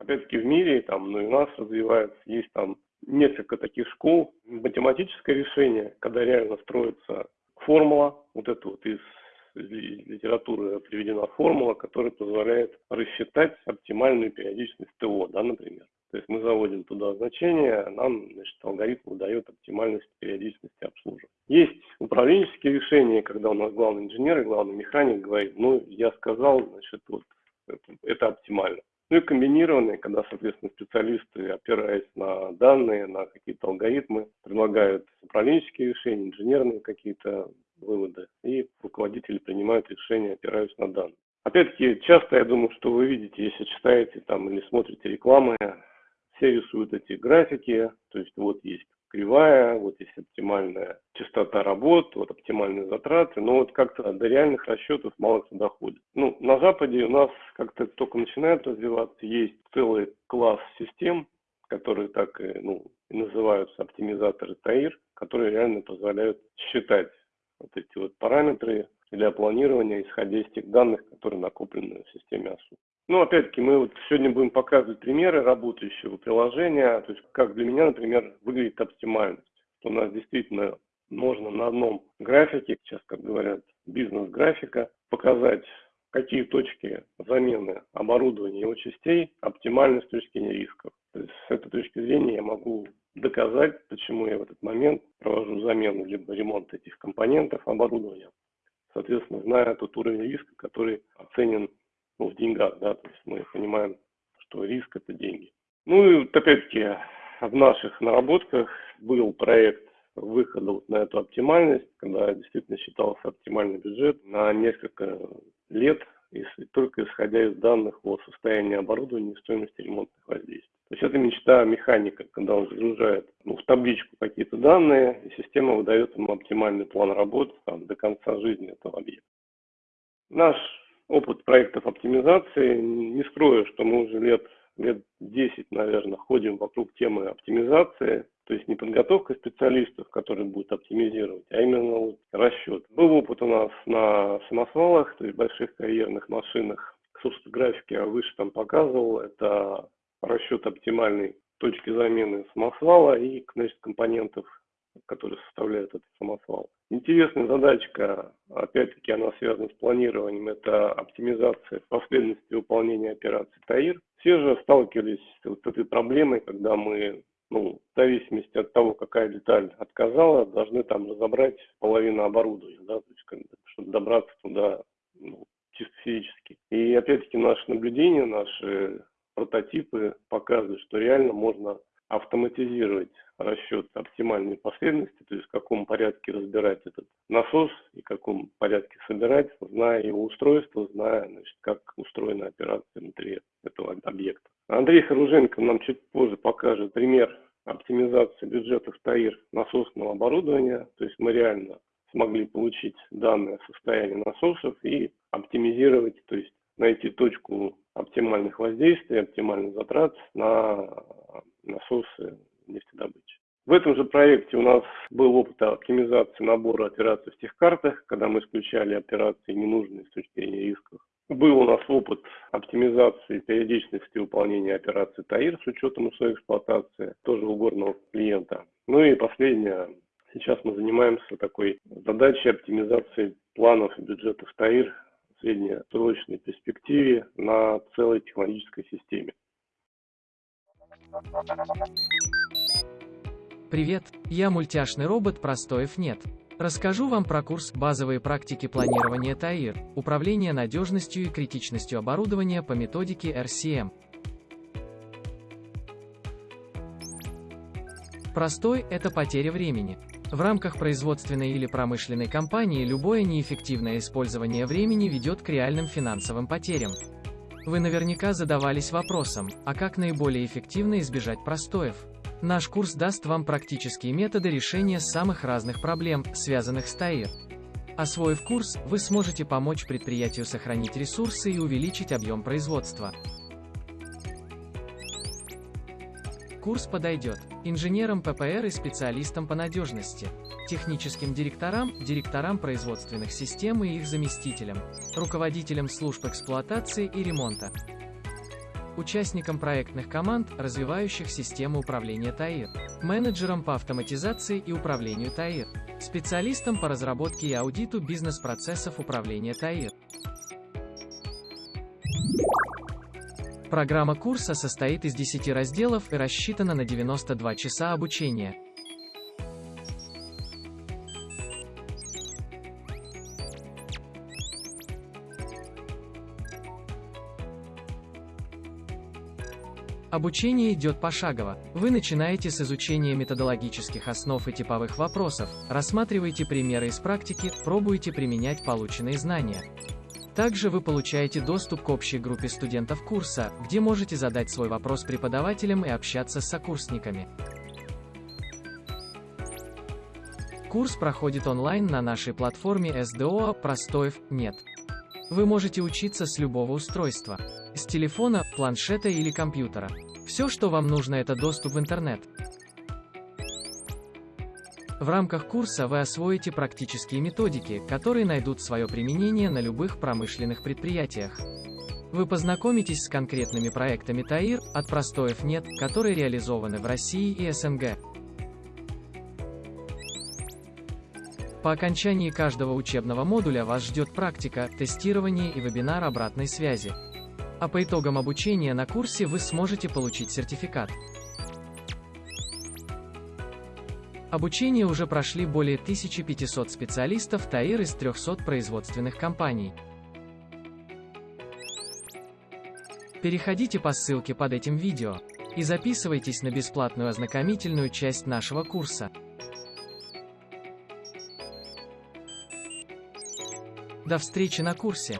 Опять-таки в мире, там, ну и у нас развивается, есть там несколько таких школ. Математическое решение, когда реально строится формула, вот это вот из литературы приведена формула, которая позволяет рассчитать оптимальную периодичность ТО, да, например. То есть мы заводим туда значение, нам значит, алгоритм выдает оптимальность периодичности обслуживания. Есть управленческие решения, когда у нас главный инженер и главный механик говорит, ну, я сказал, значит, вот это, это оптимально. Ну и комбинированные, когда, соответственно, специалисты, опираясь на данные, на какие-то алгоритмы, предлагают управленческие решения, инженерные какие-то выводы, и руководители принимают решения, опираясь на данные. Опять-таки, часто я думаю, что вы видите, если читаете там или смотрите рекламы, все рисуют эти графики, то есть вот есть кривая, вот есть оптимальная частота работ, вот оптимальные затраты, но вот как-то до реальных расчетов мало кто доходит. Ну, на Западе у нас как-то только начинает развиваться, есть целый класс систем, которые так ну, и называются оптимизаторы ТАИР, которые реально позволяют считать вот эти вот параметры для планирования, исходя из тех данных, которые накоплены в системе АСУ. Ну, опять-таки, мы вот сегодня будем показывать примеры работающего приложения, то есть как для меня, например, выглядит оптимальность. У нас действительно можно на одном графике, сейчас, как говорят, бизнес-графика, показать, какие точки замены оборудования его частей оптимальны с точки зрения рисков. То есть с этой точки зрения я могу доказать, почему я в этот момент провожу замену либо ремонт этих компонентов оборудования, соответственно, зная тот уровень риска, который оценен ну, в деньгах, да, то есть мы понимаем, что риск это деньги. Ну и вот опять-таки в наших наработках был проект выхода вот на эту оптимальность, когда действительно считался оптимальный бюджет на несколько лет, если, только исходя из данных о состоянии оборудования и стоимости ремонтных воздействий. То есть это мечта механика, когда он загружает ну, в табличку какие-то данные, и система выдает ему оптимальный план работы там, до конца жизни этого объекта. Наш опыт проектов оптимизации, не скрою, что мы уже лет, лет 10, наверное, ходим вокруг темы оптимизации, то есть не подготовка специалистов, которые будут оптимизировать, а именно вот расчет. Был опыт у нас на самосвалах, то есть больших карьерных машинах. Собственно, графики я выше там показывал. Это расчет оптимальной точки замены самосвала и значит, компонентов, которые составляют этот самосвал. Интересная задачка, опять-таки она связана с планированием, это оптимизация последовательности выполнения операций ТАИР. Все же сталкивались с вот этой проблемой, когда мы ну, в зависимости от того, какая деталь отказала, должны там разобрать половину оборудования, да, то есть, чтобы добраться туда ну, чисто физически. И опять-таки наше наблюдение, наши прототипы показывают, что реально можно автоматизировать расчет оптимальной последовательности, то есть в каком порядке разбирать этот насос и в каком порядке собирать, зная его устройство, зная, значит, как устроена операция внутри этого объекта. Андрей Харуженко нам чуть позже покажет пример оптимизации бюджетов ТАИР насосного оборудования, то есть мы реально смогли получить данные о состоянии насосов и оптимизировать, то есть найти точку оптимальных воздействий, оптимальных затрат на насосы нефтедобычи. В этом же проекте у нас был опыт оптимизации набора операций в тех картах, когда мы исключали операции ненужные с точки зрения рисков. Был у нас опыт оптимизации периодичности выполнения операций ТАИР с учетом условий эксплуатации, тоже у горного клиента. Ну и последнее, сейчас мы занимаемся такой задачей оптимизации планов и бюджетов ТАИР в среднесрочной перспективе на целой технологической системе. Привет, я мультяшный робот Простоев нет. Расскажу вам про курс «Базовые практики планирования ТАИР. Управление надежностью и критичностью оборудования по методике RCM». Простой – это потеря времени. В рамках производственной или промышленной компании любое неэффективное использование времени ведет к реальным финансовым потерям. Вы наверняка задавались вопросом, а как наиболее эффективно избежать простоев? Наш курс даст вам практические методы решения самых разных проблем, связанных с ТАИР. Освоив курс, вы сможете помочь предприятию сохранить ресурсы и увеличить объем производства. Курс подойдет инженерам ППР и специалистам по надежности, техническим директорам, директорам производственных систем и их заместителям, руководителям служб эксплуатации и ремонта. участником проектных команд, развивающих систему управления ТАИР, менеджером по автоматизации и управлению ТАИР, специалистом по разработке и аудиту бизнес-процессов управления ТАИР. Программа курса состоит из 10 разделов и рассчитана на 92 часа обучения. Обучение идет пошагово. Вы начинаете с изучения методологических основ и типовых вопросов, рассматриваете примеры из практики, пробуете применять полученные знания. Также вы получаете доступ к общей группе студентов курса, где можете задать свой вопрос преподавателям и общаться с сокурсниками. Курс проходит онлайн на нашей платформе SDO «Простоев нет». Вы можете учиться с любого устройства. С телефона, планшета или компьютера. Все, что вам нужно, это доступ в интернет. В рамках курса вы освоите практические методики, которые найдут свое применение на любых промышленных предприятиях. Вы познакомитесь с конкретными проектами ТАИР, от простоев нет, которые реализованы в России и СНГ. По окончании каждого учебного модуля вас ждет практика, тестирование и вебинар обратной связи. А по итогам обучения на курсе вы сможете получить сертификат. Обучение уже прошли более 1500 специалистов ТАИР из 300 производственных компаний. Переходите по ссылке под этим видео и записывайтесь на бесплатную ознакомительную часть нашего курса. До встречи на курсе!